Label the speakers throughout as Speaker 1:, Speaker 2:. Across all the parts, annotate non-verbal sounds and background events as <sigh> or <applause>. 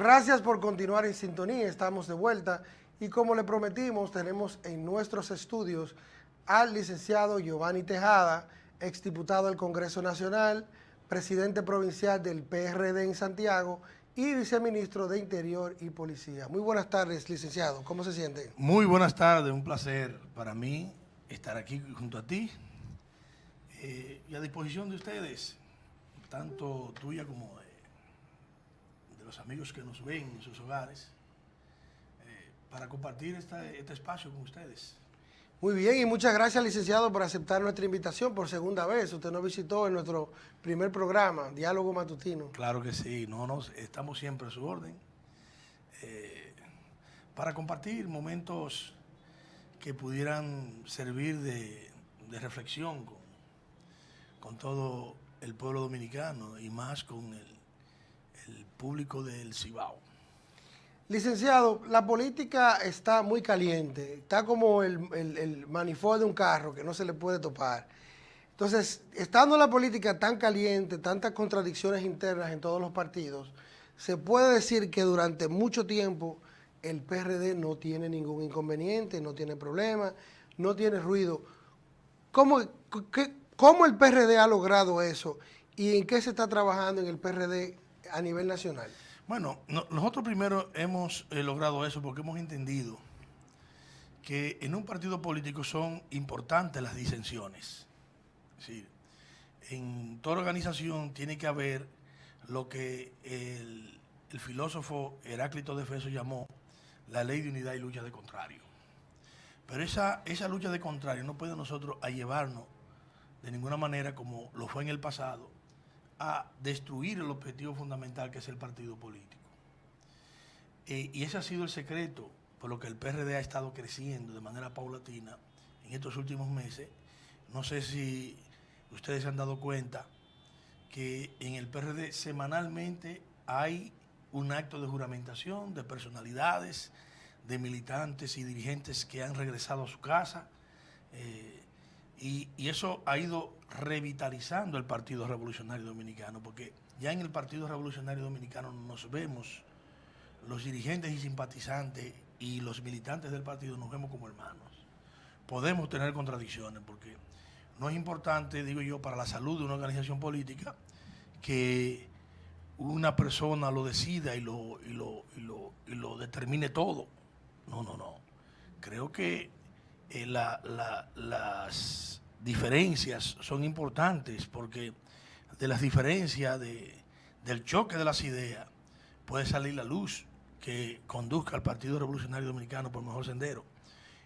Speaker 1: Gracias por continuar en sintonía, estamos de vuelta y como le prometimos, tenemos en nuestros estudios al licenciado Giovanni Tejada, exdiputado del Congreso Nacional, presidente provincial del PRD en Santiago y viceministro de Interior y Policía. Muy buenas tardes, licenciado. ¿Cómo se siente?
Speaker 2: Muy buenas tardes, un placer para mí estar aquí junto a ti eh, y a disposición de ustedes, tanto tuya como los amigos que nos ven en sus hogares, eh, para compartir este espacio con ustedes.
Speaker 1: Muy bien, y muchas gracias, licenciado, por aceptar nuestra invitación por segunda vez. Usted nos visitó en nuestro primer programa, Diálogo Matutino.
Speaker 2: Claro que sí, no nos, estamos siempre a su orden eh, para compartir momentos que pudieran servir de, reflexión con, con, todo el pueblo dominicano y más con el, el público del Cibao.
Speaker 1: Licenciado, la política está muy caliente, está como el, el, manifold de un carro que no se le puede topar. Entonces, estando la política tan caliente, tantas contradicciones internas en todos los partidos, se puede decir que durante mucho tiempo el PRD no tiene ningún inconveniente, no tiene problema, no tiene ruido. ¿Cómo, ¿Cómo el PRD ha logrado eso y en qué se está trabajando en el PRD a nivel nacional?
Speaker 2: Bueno, nosotros primero hemos eh, logrado eso porque hemos entendido que en un partido político son importantes las disensiones. Es decir, en toda organización tiene que haber lo que el, filósofo Heráclito de Feso llamó la ley de unidad y lucha de contrario. Pero esa, esa lucha de contrario no puede nosotros a llevarnos de ninguna manera como lo fue en el pasado a destruir el objetivo fundamental que es el partido político. Eh, y ese ha sido el secreto por lo que el PRD ha estado creciendo de manera paulatina en estos últimos meses. No sé si ustedes se han dado cuenta que en el PRD semanalmente hay un acto de juramentación de personalidades, de militantes y dirigentes que han regresado a su casa. Eh, y, eso ha ido revitalizando el Partido Revolucionario Dominicano, porque ya en el Partido Revolucionario Dominicano nos vemos, los dirigentes y simpatizantes y los militantes del partido nos vemos como hermanos. Podemos tener contradicciones, porque no es importante, digo yo, para la salud de una organización política que una persona lo decida y lo, lo, lo determine todo. No, no, no. Creo que eh, las diferencias son importantes porque de las diferencias, del choque de las ideas, puede salir la luz que conduzca al Partido Revolucionario Dominicano por mejor sendero.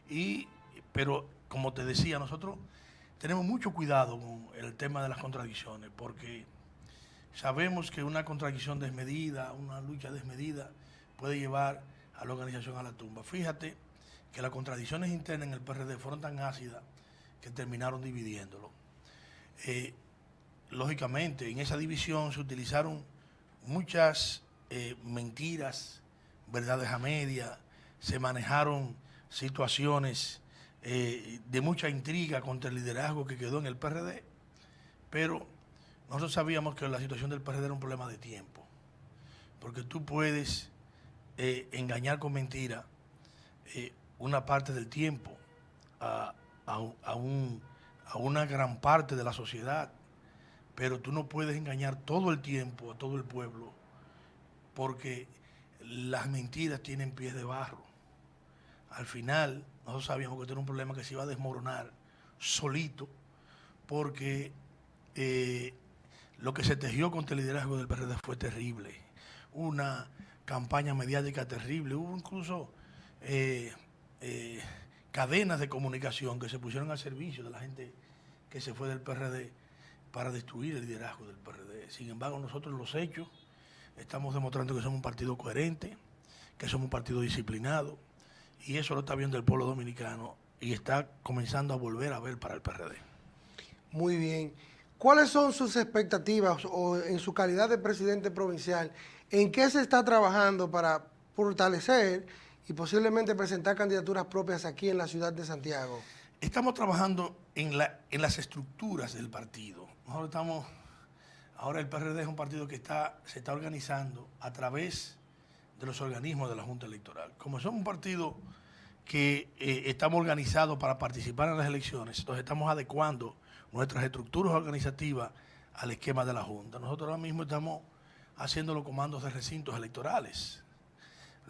Speaker 2: Y, pero, como te decía, nosotros tenemos mucho cuidado con el tema de las contradicciones, porque sabemos que una contradicción desmedida, una lucha desmedida, puede llevar a la organización a la tumba. Fíjate que las contradicciones internas en el PRD fueron tan ácidas que terminaron dividiéndolo. Eh, lógicamente, en esa división se utilizaron muchas eh, mentiras, verdades a media, se manejaron situaciones eh, de mucha intriga contra el liderazgo que quedó en el PRD, pero nosotros sabíamos que la situación del PRD era un problema de tiempo, porque tú puedes engañar con mentira una parte del tiempo a, una gran parte de la sociedad, pero tú no puedes engañar todo el tiempo a todo el pueblo porque las mentiras tienen pies de barro. Al final, nosotros sabíamos que era un problema que se iba a desmoronar solito porque eh, lo que se tejió contra el liderazgo del PRD fue terrible. Una campaña mediática terrible. Hubo incluso eh, eh, cadenas de comunicación que se pusieron al servicio de la gente que se fue del PRD para destruir el liderazgo del PRD. Sin embargo, nosotros los hechos estamos demostrando que somos un partido coherente, que somos un partido disciplinado, y eso lo está viendo el pueblo dominicano y está comenzando a volver a ver para el PRD.
Speaker 1: Muy bien. ¿Cuáles son sus expectativas o en su calidad de presidente provincial? ¿En qué se está trabajando para fortalecer y posiblemente presentar candidaturas propias aquí en la ciudad de Santiago?
Speaker 2: Estamos trabajando en, la, en las estructuras del partido. Estamos, ahora el PRD es un partido que se está organizando a través de los organismos de la Junta Electoral. Como somos un partido que eh, estamos organizados para participar en las elecciones, entonces estamos adecuando nuestras estructuras organizativas al esquema de la Junta. Nosotros ahora mismo estamos haciendo los comandos de recintos electorales.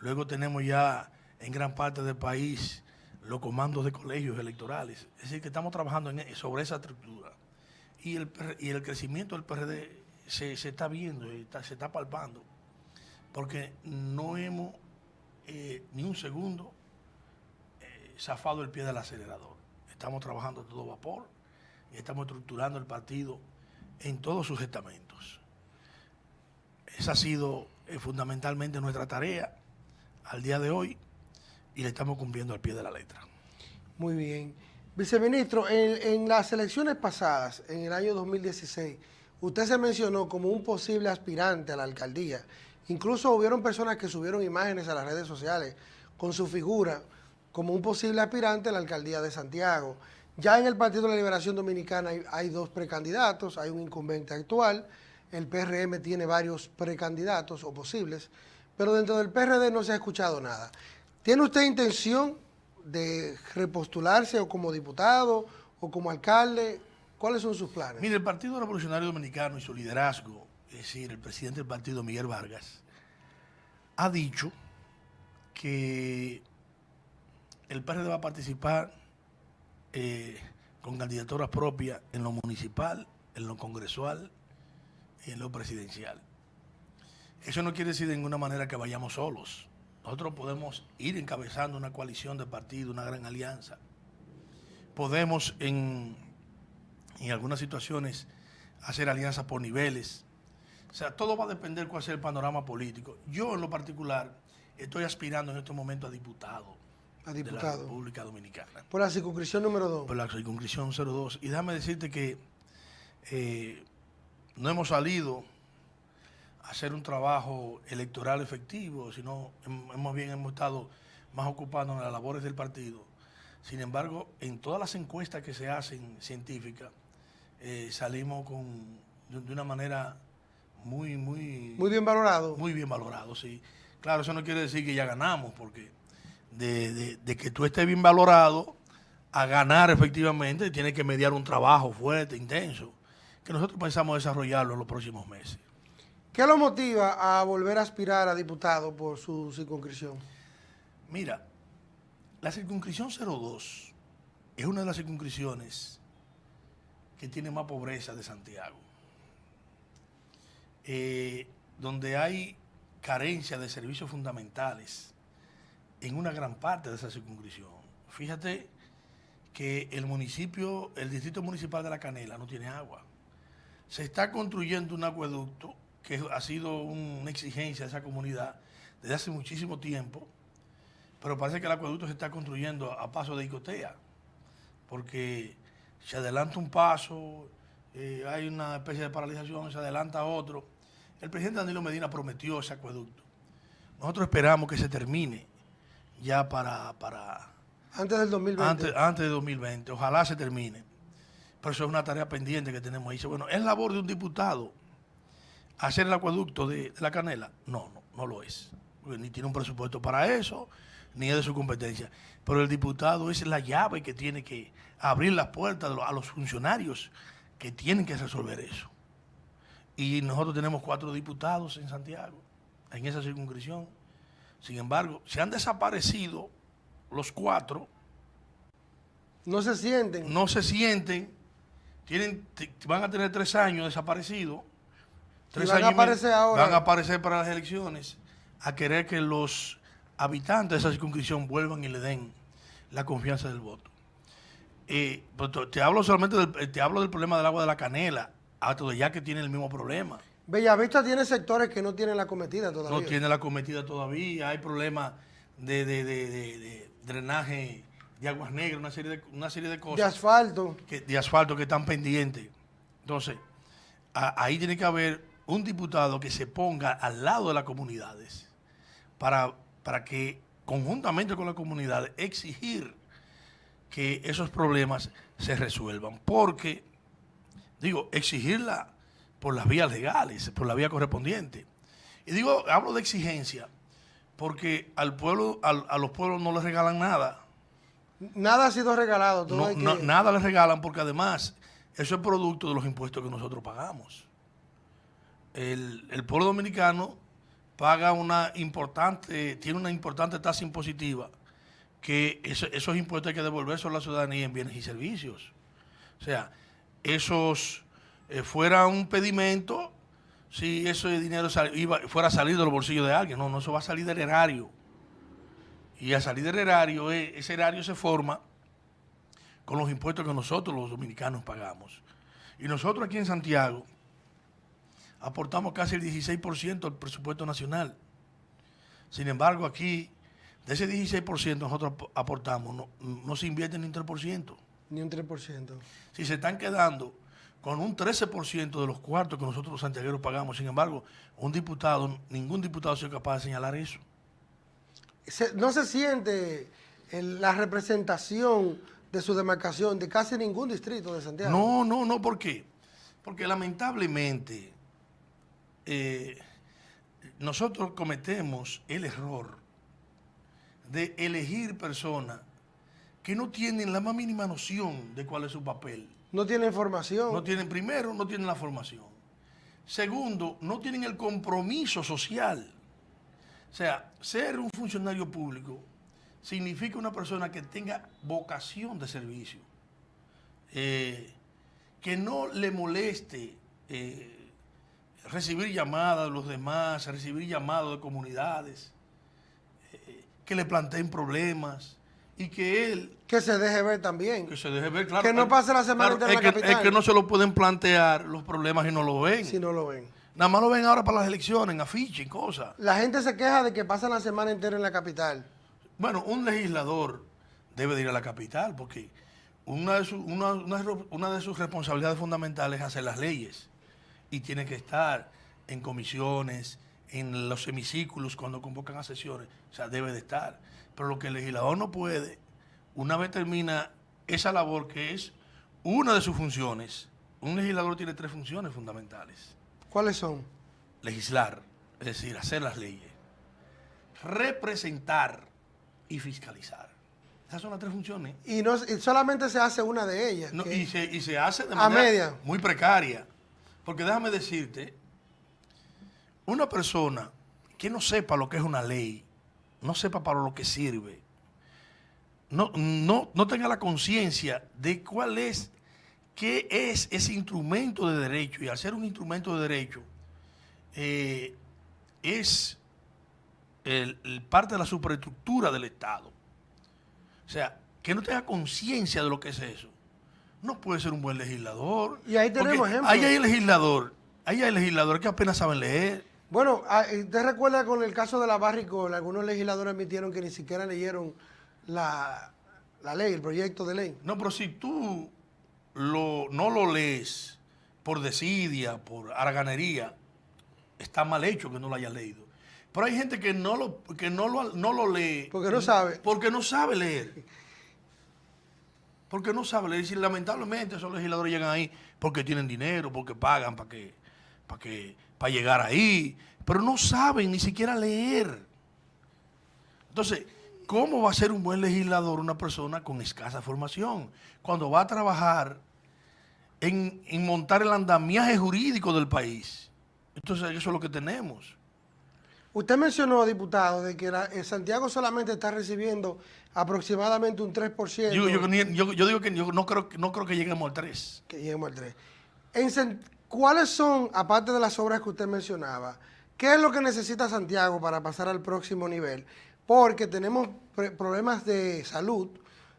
Speaker 2: Luego tenemos ya en gran parte del país los comandos de colegios electorales. Es decir, que estamos trabajando en, sobre esa estructura. Y el, y el crecimiento del PRD se, está viendo, se está palpando, porque no hemos eh, ni un segundo eh, zafado el pie del acelerador. Estamos trabajando a todo vapor y estamos estructurando el partido en todos sus estamentos. Esa ha sido eh, fundamentalmente nuestra tarea al día de hoy y le estamos cumpliendo al pie de la letra.
Speaker 1: Muy bien. Viceministro, en, las elecciones pasadas, en el año 2016, usted se mencionó como un posible aspirante a la alcaldía. Incluso hubieron personas que subieron imágenes a las redes sociales con su figura como un posible aspirante a la alcaldía de Santiago. Ya en el Partido de la Liberación Dominicana hay, hay dos precandidatos, hay un incumbente actual, el PRM tiene varios precandidatos o posibles, pero dentro del PRD no se ha escuchado nada. ¿Tiene usted intención de repostularse o como diputado o como alcalde? ¿Cuáles son sus planes?
Speaker 2: Mire, el Partido Revolucionario Dominicano y su liderazgo, es decir, el presidente del partido, Miguel Vargas, ha dicho que el PRD va a participar eh, con candidaturas propias en lo municipal, en lo congresual y en lo presidencial. Eso no quiere decir de ninguna manera que vayamos solos. Nosotros podemos ir encabezando una coalición de partidos, una gran alianza. Podemos en, en algunas situaciones hacer alianzas por niveles. O sea, todo va a depender cuál sea el panorama político. Yo en lo particular estoy aspirando en este momento a diputado.
Speaker 1: A diputado. De
Speaker 2: la República Dominicana.
Speaker 1: Por la circunscripción número 2.
Speaker 2: Por la circunscripción 02. Y déjame decirte que eh, no hemos salido hacer un trabajo electoral efectivo, sino hemos bien hemos estado más ocupados en las labores del partido. Sin embargo, en todas las encuestas que se hacen científicas, eh, salimos con, de, una manera muy, muy...
Speaker 1: Muy bien valorado.
Speaker 2: Muy bien valorado, sí. Claro, eso no quiere decir que ya ganamos, porque de, de que tú estés bien valorado a ganar efectivamente, tiene que mediar un trabajo fuerte, intenso, que nosotros pensamos desarrollarlo en los próximos meses.
Speaker 1: ¿Qué lo motiva a volver a aspirar a diputado por su circunscripción?
Speaker 2: Mira, la circunscripción 02 es una de las circunscripciones que tiene más pobreza de Santiago, eh, donde hay carencia de servicios fundamentales en una gran parte de esa circunscripción. Fíjate que el municipio, el distrito municipal de La Canela no tiene agua. Se está construyendo un acueducto que ha sido una exigencia de esa comunidad desde hace muchísimo tiempo, pero parece que el acueducto se está construyendo a paso de icotea, porque se adelanta un paso, eh, hay una especie de paralización, se adelanta otro. El presidente Danilo Medina prometió ese acueducto. Nosotros esperamos que se termine ya para... para
Speaker 1: antes del 2020.
Speaker 2: Antes, antes del 2020, ojalá se termine. Pero eso es una tarea pendiente que tenemos ahí. Bueno, es labor de un diputado hacer el acueducto de, la canela, no, no, no lo es. ni tiene un presupuesto para eso, ni es de su competencia. Pero el diputado es la llave que tiene que abrir las puertas a los funcionarios que tienen que resolver eso. Y nosotros tenemos cuatro diputados en Santiago, en esa circunscripción. Sin embargo, se han desaparecido los cuatro.
Speaker 1: No se sienten.
Speaker 2: No se sienten. Tienen, van a tener tres años desaparecidos
Speaker 1: van a aparecer ahora.
Speaker 2: Van a aparecer para las elecciones a querer que los habitantes de esa circunscripción vuelvan y le den la confianza del voto. Eh, te hablo solamente del, te hablo del problema del agua de la canela, hasta ya que tiene el mismo problema.
Speaker 1: Bellavista tiene sectores que no tienen la cometida todavía.
Speaker 2: No tiene la cometida todavía, hay problemas de, drenaje de aguas negras, una serie de, una serie de cosas.
Speaker 1: De asfalto.
Speaker 2: Que, de asfalto que están pendientes. Entonces, ahí tiene que haber un diputado que se ponga al lado de las comunidades para, para que conjuntamente con la comunidad exigir que esos problemas se resuelvan. Porque, digo, exigirla por las vías legales, por la vía correspondiente. Y digo, hablo de exigencia, porque al pueblo, al- a los pueblos no les regalan nada.
Speaker 1: Nada ha sido regalado.
Speaker 2: No- nada les regalan porque además eso es producto de los impuestos que nosotros pagamos. El, pueblo dominicano paga una importante, tiene una importante tasa impositiva que eso- esos impuestos hay que devolverse a la ciudadanía en bienes y servicios. O sea, esos eh, fuera un pedimento si ese dinero fuera a salir de los bolsillos de alguien. No, no, eso va a salir del erario. Y a salir del erario, eh, ese erario se forma con los impuestos que nosotros los dominicanos pagamos. Y nosotros aquí en Santiago aportamos casi el 16% al presupuesto nacional. Sin embargo, aquí, de ese 16% nosotros ap- aportamos, no, no se invierte ni un 3%.
Speaker 1: Ni un 3%.
Speaker 2: Si se están quedando con un 13% de los cuartos que nosotros los santiagueros pagamos, sin embargo, un diputado, ningún diputado ha sido capaz de señalar eso.
Speaker 1: Se- no se siente el- la representación de su demarcación de casi ningún distrito de Santiago.
Speaker 2: No, no, no, ¿por qué? Porque lamentablemente eh, nosotros cometemos el error de elegir personas que no tienen la más mínima noción de cuál es su papel.
Speaker 1: No tiene información.
Speaker 2: No tienen, primero, no tienen la formación. Segundo, no tienen el compromiso social. O sea, ser un funcionario público significa una persona que tenga vocación de servicio, eh, que no le moleste eh, recibir llamadas de los demás, recibir llamados de comunidades, eh, que le planteen problemas y que él
Speaker 1: que se deje ver también.
Speaker 2: que se deje ver, claro.
Speaker 1: Que no pase la semana entera
Speaker 2: es
Speaker 1: en la
Speaker 2: que,
Speaker 1: capital.
Speaker 2: Es que no se lo pueden plantear los problemas y no lo ven.
Speaker 1: Si no lo ven.
Speaker 2: Nada más lo ven ahora para las elecciones, en afiche y cosas.
Speaker 1: La gente se queja de que pasan la semana entera en la capital.
Speaker 2: Bueno, un legislador debe de ir a la capital porque una de, su- una, una- una de sus responsabilidades fundamentales es hacer las leyes y tiene que estar en comisiones, en los hemiciclos cuando convocan a sesiones, o sea, debe de estar. Pero lo que el legislador no puede, una vez termina esa labor que es una de sus funciones, un legislador tiene tres funciones fundamentales.
Speaker 1: ¿Cuáles son?
Speaker 2: legislar, es decir, hacer las leyes, representar y fiscalizar. Esas son las tres funciones.
Speaker 1: Y, no, y solamente se hace una de ellas.
Speaker 2: No, y, se, y se hace de
Speaker 1: A
Speaker 2: manera
Speaker 1: media.
Speaker 2: muy precaria. Porque déjame decirte, una persona que no sepa lo que es una ley, no sepa para lo que sirve, no, no, no tenga la conciencia de cuál es, qué es ese instrumento de derecho, y al ser un instrumento de derecho, eh, es el- parte de la superestructura del Estado. O sea, que no tenga conciencia de lo que es eso. No puede ser un buen legislador.
Speaker 1: Y ahí tenemos ejemplos.
Speaker 2: Ahí hay legislador, ahí hay legisladores que apenas saben leer.
Speaker 1: Bueno, ah, ¿te recuerda con el caso de la Barricol? Algunos legisladores admitieron que ni siquiera leyeron la, la ley, el proyecto de ley.
Speaker 2: No, pero si tú lo, no lo lees por desidia, por haraganería, está mal hecho que no lo hayas leído. Pero hay gente que no lo, que no lo, no lo lee.
Speaker 1: Porque no sabe.
Speaker 2: Porque no sabe leer. <laughs> Porque no sabe leer. Y lamentablemente esos legisladores llegan ahí porque tienen dinero, porque pagan para que, para que, para llegar ahí. Pero no saben ni siquiera leer. Entonces, ¿cómo va a ser un buen legislador una persona con escasa formación? Cuando va a trabajar en, en montar el andamiaje jurídico del país. Entonces, eso es lo que tenemos.
Speaker 1: Usted mencionó, diputado, de que la- eh, Santiago solamente está recibiendo aproximadamente un 3%.
Speaker 2: Yo, yo, yo- yo digo que yo no creo, que- no creo que lleguemos al 3.
Speaker 1: que lleguemos al 3. En San- ¿Cuáles son, aparte de las obras que usted mencionaba, qué es lo que necesita Santiago para pasar al próximo nivel? Porque tenemos problemas de salud.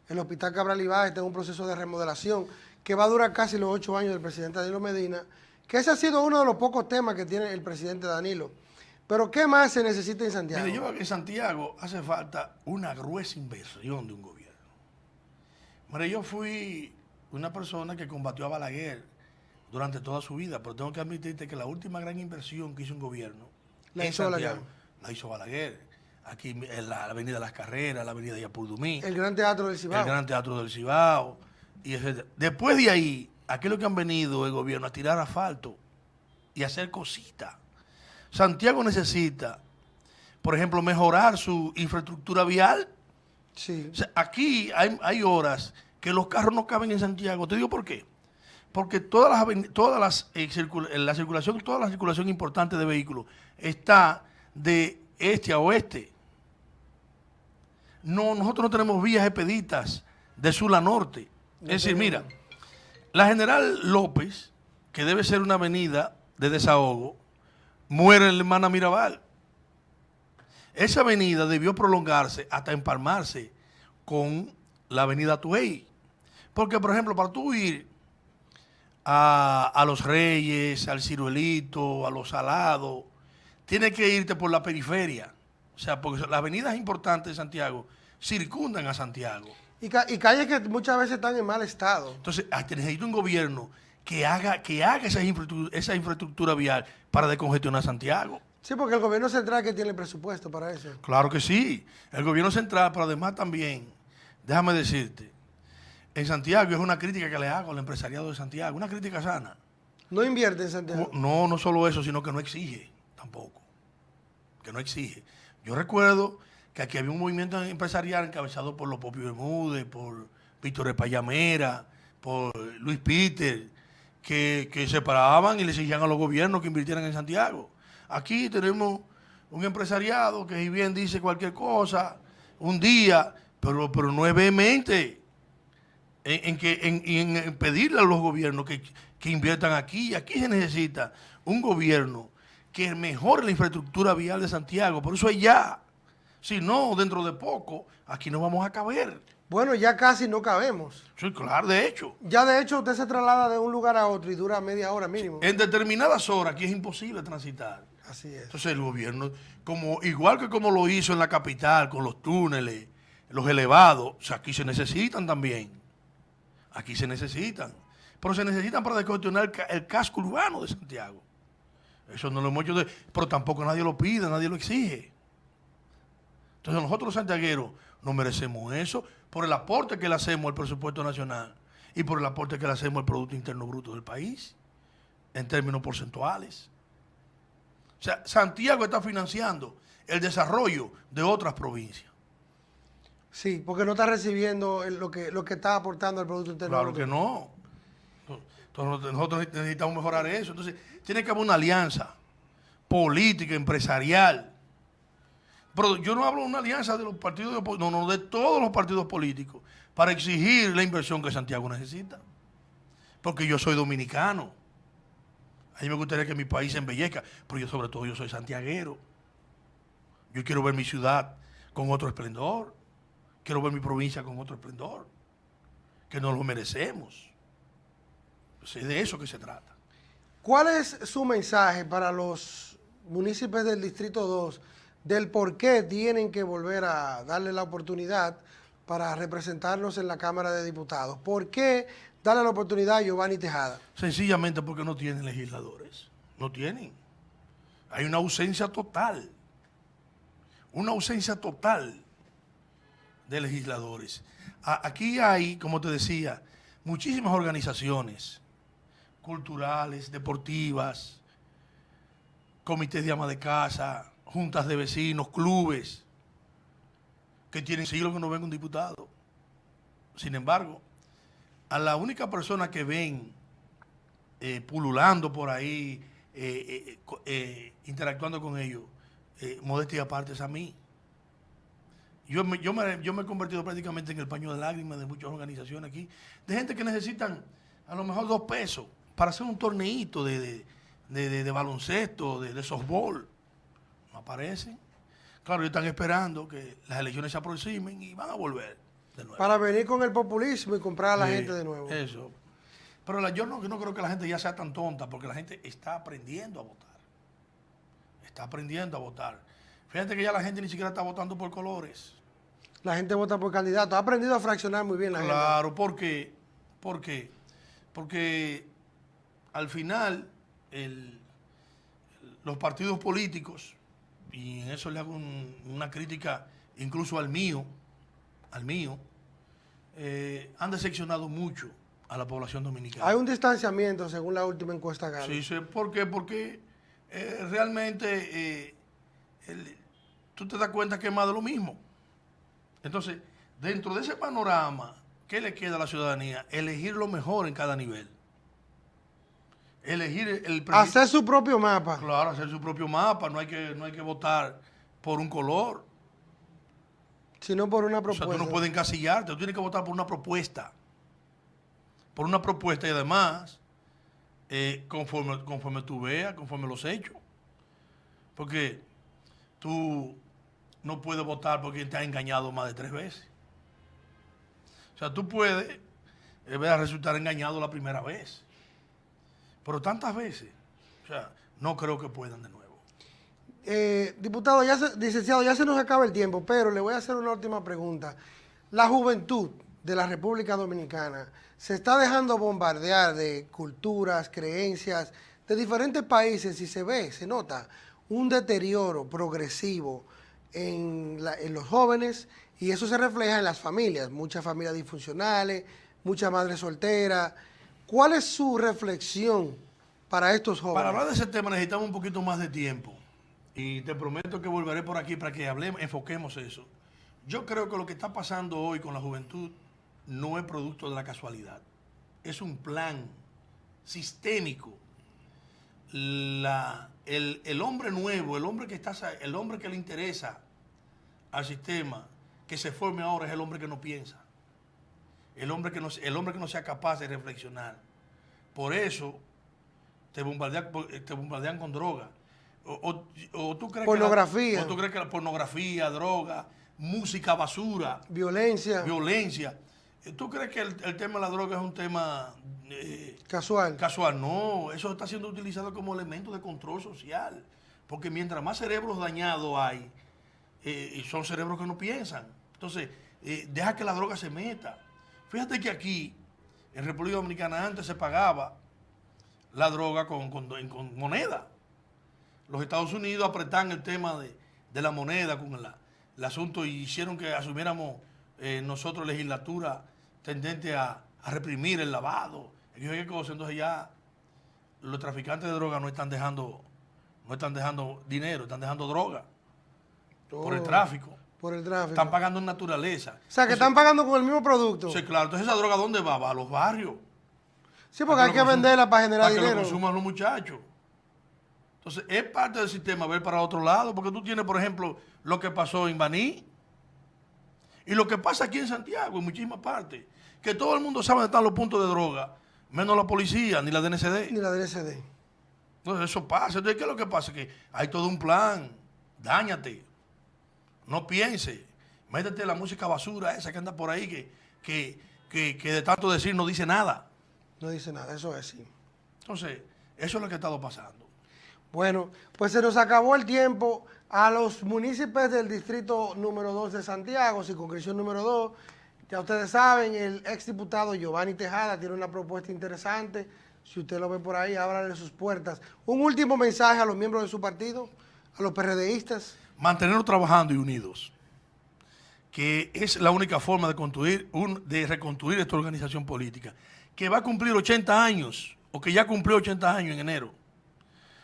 Speaker 1: El Hospital Cabral Ibáez está en un proceso de remodelación que va a durar casi los ocho años del presidente Danilo Medina, que ese ha sido uno de los pocos temas que tiene el presidente Danilo. Pero ¿qué más se necesita en Santiago?
Speaker 2: Mire, yo creo que en Santiago hace falta una gruesa inversión de un gobierno. Mire, yo fui una persona que combatió a Balaguer durante toda su vida, pero tengo que admitirte que la última gran inversión que hizo un gobierno
Speaker 1: La
Speaker 2: en
Speaker 1: hizo
Speaker 2: Santiago
Speaker 1: Balaguer.
Speaker 2: la hizo Balaguer. Aquí en la Avenida Las Carreras, la Avenida Yapurdumí,
Speaker 1: el Gran Teatro del Cibao.
Speaker 2: el Gran Teatro del Cibao. Y. Después de ahí, aquí lo que han venido el gobierno a tirar asfalto y a hacer cositas. Santiago necesita por ejemplo, mejorar su infraestructura vial.
Speaker 1: Sí.
Speaker 2: O sea, aquí hay, hay horas que los carros no caben en Santiago. Te digo por qué. Porque todas las, todas las eh, eh, la circulación, toda la circulación importante de vehículos está de este a oeste. No, nosotros no tenemos vías expeditas de sur a norte. Es decir, mira, la General López, que debe ser una avenida de desahogo, muere la hermana Mirabal. Esa avenida debió prolongarse hasta empalmarse con la avenida Tuey. Porque, por ejemplo, para tú ir a, a Los Reyes, al Ciruelito, a Los Salados, tienes que irte por la periferia. O sea, porque las avenidas importantes de Santiago circundan a Santiago.
Speaker 1: Y, ca- y calles que muchas veces están en mal estado.
Speaker 2: Entonces, ah, necesita un gobierno que haga, que haga esa, infraestructura, esa infraestructura vial para descongestionar Santiago.
Speaker 1: Sí, porque el gobierno central que tiene presupuesto para eso.
Speaker 2: Claro que sí. El gobierno central, pero además también, déjame decirte, en Santiago es una crítica que le hago al empresariado de Santiago, una crítica sana.
Speaker 1: No invierte en Santiago.
Speaker 2: No, no solo eso, sino que no exige tampoco. Que no exige. Yo recuerdo que aquí había un movimiento empresarial encabezado por los Popio Bermúdez, por Víctor Espallamera, por Luis Peter, que, que se paraban y le exigían a los gobiernos que invirtieran en Santiago. Aquí tenemos un empresariado que si bien dice cualquier cosa, un día, pero, pero no es vehemente en, que, en, en pedirle a los gobiernos que, que inviertan aquí. Aquí se necesita un gobierno que mejore la infraestructura vial de Santiago. Por eso es ya. Si no, dentro de poco, aquí no vamos a caber.
Speaker 1: Bueno, ya casi no cabemos.
Speaker 2: Sí, claro, de hecho.
Speaker 1: Ya de hecho usted se traslada de un lugar a otro y dura media hora mínimo.
Speaker 2: En determinadas horas aquí es imposible transitar.
Speaker 1: Así es.
Speaker 2: Entonces el gobierno, como, igual que como lo hizo en la capital, con los túneles, los elevados, o sea, aquí se necesitan también. Aquí se necesitan. Pero se necesitan para descongestionar el, el casco urbano de Santiago. Eso no lo hemos hecho, de- pero tampoco nadie lo pide, nadie lo exige. Entonces nosotros los santiagueros no merecemos eso por el aporte que le hacemos al presupuesto nacional y por el aporte que le hacemos al Producto Interno Bruto del país, en términos porcentuales. O sea, Santiago está financiando el desarrollo de otras provincias.
Speaker 1: Sí, porque no está recibiendo el- lo que, lo que está aportando al Producto Interno
Speaker 2: Claro
Speaker 1: Bruto.
Speaker 2: que no. Entonces, nosotros necesitamos mejorar eso. Entonces, tiene que haber una alianza política, empresarial. Pero yo no hablo de una alianza de los partidos de no, no, de todos los partidos políticos para exigir la inversión que Santiago necesita. Porque yo soy dominicano. A mí me gustaría que mi país se embellezca, pero yo sobre todo yo soy santiaguero. Yo quiero ver mi ciudad con otro esplendor. Quiero ver mi provincia con otro esplendor. Que nos lo merecemos. Pues es de eso que se trata.
Speaker 1: ¿Cuál es su mensaje para los municipios del Distrito 2 del por qué tienen que volver a darle la oportunidad para representarnos en la Cámara de Diputados? ¿Por qué darle la oportunidad a Giovanni Tejada?
Speaker 2: Sencillamente porque no tienen legisladores. No tienen. Hay una ausencia total. Una ausencia total de legisladores. Aquí hay, como te decía, muchísimas organizaciones culturales, deportivas, comités de ama de casa, juntas de vecinos, clubes, que tienen siglos que no ven un diputado. Sin embargo, a la única persona que ven eh, pululando por ahí, eh, eh, interactuando con ellos, modestia aparte es a mí. Yo me, yo, me, yo me he convertido prácticamente en el paño de lágrimas de muchas organizaciones aquí, de gente que necesitan a lo mejor dos pesos para hacer un torneito de- de baloncesto, de, de softball. No aparecen. Claro, ellos están esperando que las elecciones se aproximen y van a volver de nuevo.
Speaker 1: Para venir con el populismo y comprar a la
Speaker 2: Sí,
Speaker 1: gente de nuevo.
Speaker 2: Eso. Pero la- yo no, yo no creo que la gente ya sea tan tonta, porque la gente está aprendiendo a votar. Está aprendiendo a votar. Fíjate que ya la gente ni siquiera está votando por colores.
Speaker 1: La gente vota por candidato. Ha aprendido a fraccionar muy bien la gente.
Speaker 2: Claro, porque, porque, porque al final el- los partidos políticos, y en eso le hago un- una crítica incluso al mío, al mío, eh, han decepcionado mucho a la población dominicana.
Speaker 1: Hay un distanciamiento según la última encuesta Galo.
Speaker 2: Sí, sí, ¿por qué? Porque eh, realmente eh, el- tú te das cuenta que es más de lo mismo. Entonces, dentro de ese panorama, ¿qué le queda a la ciudadanía? Elegir lo mejor en cada nivel. Elegir el...
Speaker 1: Hacer su propio mapa.
Speaker 2: Claro, hacer su propio mapa. No hay que, no hay que votar por un color.
Speaker 1: Sino por una propuesta.
Speaker 2: O sea, tú no puedes encasillarte. Tú tienes que votar por una propuesta. Por una propuesta y además, eh, conforme, conforme tú veas, conforme los hechos. Porque tú no puedes votar por quien te ha engañado más de tres veces. O sea, tú puedes eh, resultar engañado la primera vez. Pero tantas veces, o sea, no creo que puedan de nuevo.
Speaker 1: Eh, diputado, ya licenciado, ya se nos acaba el tiempo, pero le voy a hacer una última pregunta. La juventud de la República Dominicana se está dejando bombardear de culturas, creencias de diferentes países y se ve, se nota un deterioro progresivo en los jóvenes y eso se refleja en las familias, muchas familias disfuncionales, muchas madres solteras, ¿Cuál es su reflexión para estos jóvenes?
Speaker 2: Para hablar de ese tema necesitamos un poquito más de tiempo. Y te prometo que volveré por aquí para que hablemos, enfoquemos eso. Yo creo que lo que está pasando hoy con la juventud no es producto de la casualidad. Es un plan sistémico. La, el, hombre nuevo, el hombre, que está, el hombre que le interesa al sistema, que se forme ahora es el hombre que no piensa el hombre que no, el hombre que no sea capaz de reflexionar. Por eso te bombardean, te bombardean con droga. O, tú crees
Speaker 1: pornografía.
Speaker 2: Que la, o tú crees que la pornografía, droga, música basura.
Speaker 1: Violencia.
Speaker 2: Violencia. ¿Tú crees que el, tema de la droga es un tema...
Speaker 1: Eh, casual.
Speaker 2: Casual, no. Eso está siendo utilizado como elemento de control social. Porque mientras más cerebros dañados hay, eh, son cerebros que no piensan. Entonces, eh, deja que la droga se meta. Fíjate que aquí, en República Dominicana, antes se pagaba la droga con, moneda. Los Estados Unidos apretan el tema de, la moneda con el asunto y hicieron que asumiéramos eh, nosotros legislatura tendente a, reprimir el lavado. Entonces ya los traficantes de droga no están dejando, no están dejando dinero, están dejando droga por el tráfico.
Speaker 1: Por el tráfico.
Speaker 2: Están pagando en naturaleza.
Speaker 1: O sea, que están pagando con el mismo producto.
Speaker 2: Sí, claro. Entonces, ¿esa droga dónde va? Va a los barrios.
Speaker 1: Sí, porque hay que, venderla para generar dinero.
Speaker 2: Que lo consuman los muchachos. Entonces, es parte del sistema ver para otro lado, porque tú tienes, por ejemplo, lo que pasó en Baní y lo que pasa aquí en Santiago, en muchísimas partes, que todo el mundo sabe dónde están los puntos de droga, menos la policía, ni la DNCD.
Speaker 1: Ni la DNCD.
Speaker 2: Entonces, eso pasa. Entonces, ¿qué es lo que pasa? Que hay todo un plan. Dáñate. No piense. Métete la música basura esa que anda por ahí que, que, de tanto decir no dice nada.
Speaker 1: No dice nada, eso es así.
Speaker 2: Entonces, eso es lo que ha estado pasando.
Speaker 1: Bueno, pues se nos acabó el tiempo. A los municipios del distrito número 2 de Santiago, circunscripción número 2, ya ustedes saben, el exdiputado Giovanni Tejada tiene una propuesta interesante. Si usted lo ve por ahí, ábrale sus puertas. Un último mensaje a los miembros de su partido, a los PRDistas
Speaker 2: mantenernos trabajando y unidos, que es la única forma de, construir de reconstruir esta organización política, que va a cumplir 80 años, o que ya cumplió 80 años en enero.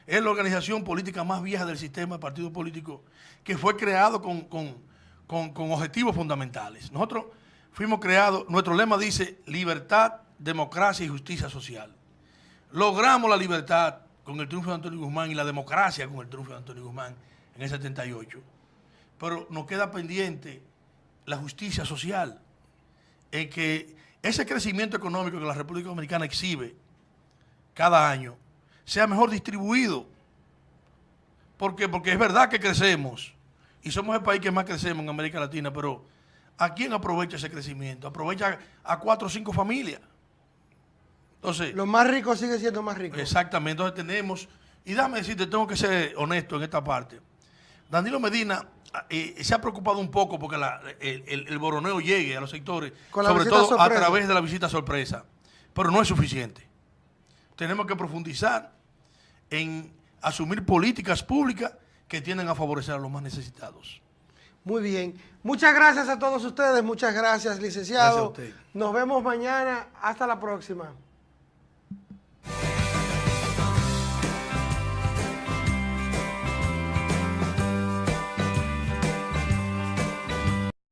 Speaker 2: Es la organización política más vieja del sistema de partido político que fue creado con, con objetivos fundamentales. Nosotros fuimos creados, nuestro lema dice libertad, democracia y justicia social. Logramos la libertad con el triunfo de Antonio Guzmán y la democracia con el triunfo de Antonio Guzmán en el 78. Pero nos queda pendiente la justicia social, en que ese crecimiento económico que la República Dominicana exhibe cada año sea mejor distribuido. ¿Por qué? Porque es verdad que crecemos y somos el país que más crecemos en América Latina, pero ¿a quién aprovecha ese crecimiento? Aprovecha a cuatro o cinco familias.
Speaker 1: Entonces, los más ricos siguen siendo más ricos.
Speaker 2: Exactamente, entonces tenemos, y déjame decirte, tengo que ser honesto en esta parte. Danilo Medina eh, se ha preocupado un poco porque el, boroneo llegue a los sectores, sobre todo a través de la visita sorpresa, pero no es suficiente. Tenemos que profundizar en asumir políticas públicas que tienden a favorecer a los más necesitados.
Speaker 1: Muy bien. Muchas gracias a todos ustedes. Muchas gracias, licenciado. Nos vemos mañana. Hasta la próxima.